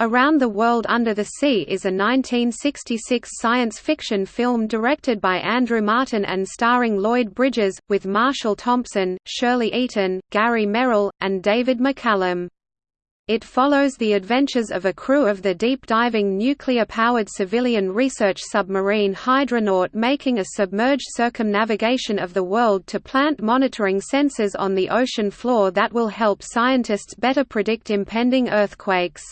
Around the World Under the Sea is a 1966 science fiction film directed by Andrew Marton and starring Lloyd Bridges, with Marshall Thompson, Shirley Eaton, Gary Merrill, and David McCallum. It follows the adventures of a crew of the deep-diving nuclear-powered civilian research submarine Hydronaut making a submerged circumnavigation of the world to plant monitoring sensors on the ocean floor that will help scientists better predict impending earthquakes.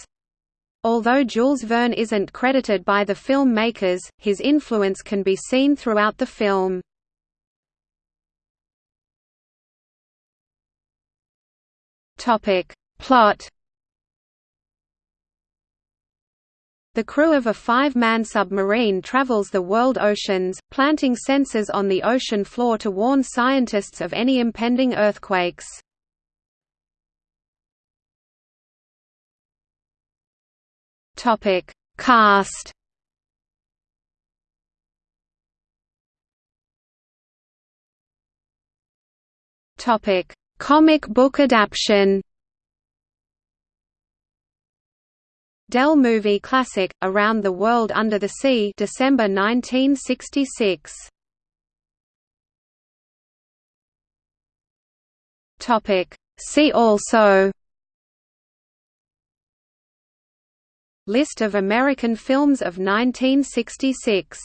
Although Jules Verne isn't credited by the filmmakers, his influence can be seen throughout the film. Topic: Plot The crew of a five-man submarine travels the world oceans, planting sensors on the ocean floor to warn scientists of any impending earthquakes. Topic: Cast. Topic: Comic book adaptation. Dell Movie Classic: Around the World Under the Sea, December 1966. Topic: See also. List of American films of 1966